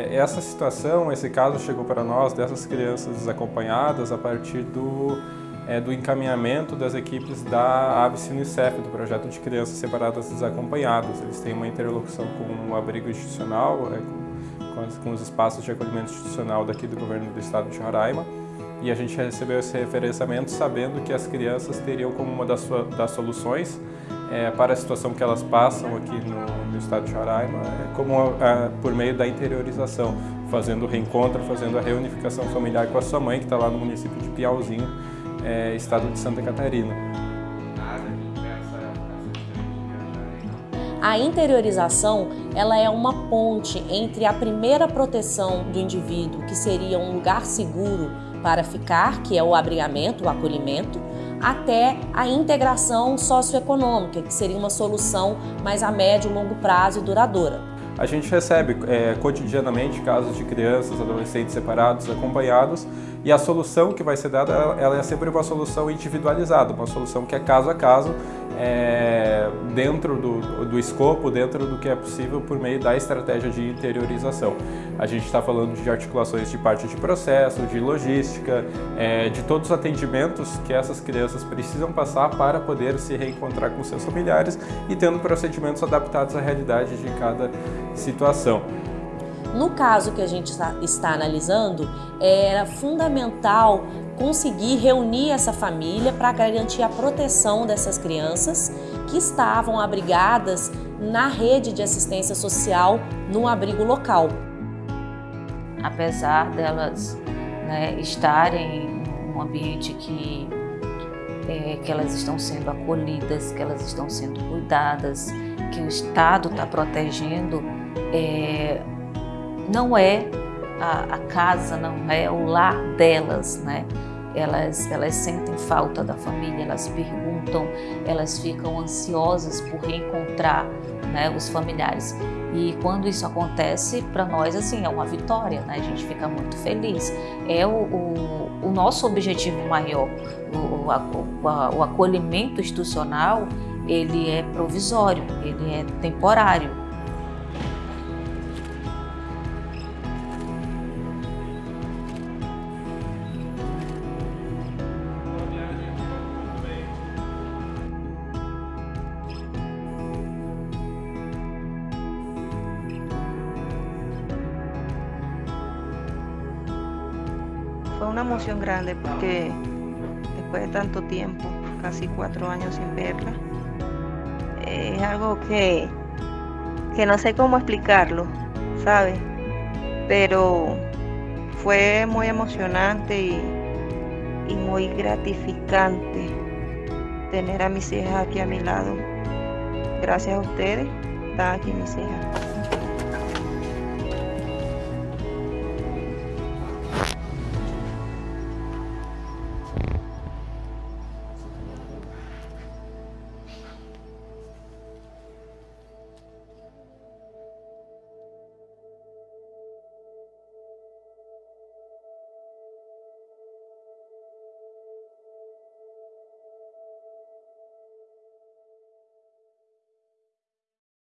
É, essa situação, esse caso chegou para nós dessas crianças desacompanhadas a partir do, é, do encaminhamento das equipes da ABS Unicef, do projeto de crianças separadas desacompanhadas. Eles têm uma interlocução com o abrigo institucional, é, com, com, os espaços de acolhimento institucional daqui do governo do estado de Roraima, e a gente recebeu esse referenciamento sabendo que as crianças teriam como uma das, das soluções é, para a situação que elas passam aqui no estado de Roraima, é como a, por meio da interiorização, fazendo o reencontro, fazendo a reunificação familiar com a sua mãe, que está lá no município de Piauzinho, é, estado de Santa Catarina. A interiorização ela é uma ponte entre a primeira proteção do indivíduo, que seria um lugar seguro para ficar, que é o abrigamento, o acolhimento, até a integração socioeconômica, que seria uma solução mais a médio longo prazo e duradoura. A gente recebe é, cotidianamente casos de crianças, adolescentes separados, acompanhados, e a solução que vai ser dada, ela é sempre uma solução individualizada, uma solução que é caso a caso, é, dentro do, do escopo, dentro do que é possível por meio da estratégia de interiorização. A gente está falando de articulações de parte de processo, de logística, é, de todos os atendimentos que essas crianças precisam passar para poder se reencontrar com seus familiares e tendo procedimentos adaptados à realidade de cada situação. No caso que a gente está analisando, era fundamental conseguir reunir essa família para garantir a proteção dessas crianças que estavam abrigadas na rede de assistência social no abrigo local. Apesar delas né, estarem num ambiente que, é, que elas estão sendo acolhidas, que elas estão sendo cuidadas, que o Estado está protegendo, é, não é a, a, casa, não é o lar delas, né? Elas, elas sentem falta da família, elas perguntam, elas ficam ansiosas por reencontrar né, os familiares. E quando isso acontece, para nós assim é uma vitória, né? a gente fica muito feliz. É o, o, o nosso objetivo maior, o, o, o acolhimento institucional, ele é provisório, ele é temporário. Fue una emoción grande porque después de tanto tiempo, casi cuatro años sin verla, es algo que, que no sé cómo explicarlo, ¿sabes? Pero fue muy emocionante y, y muy gratificante tener a mis hijas aquí a mi lado. Gracias a ustedes, están aquí mis hijas.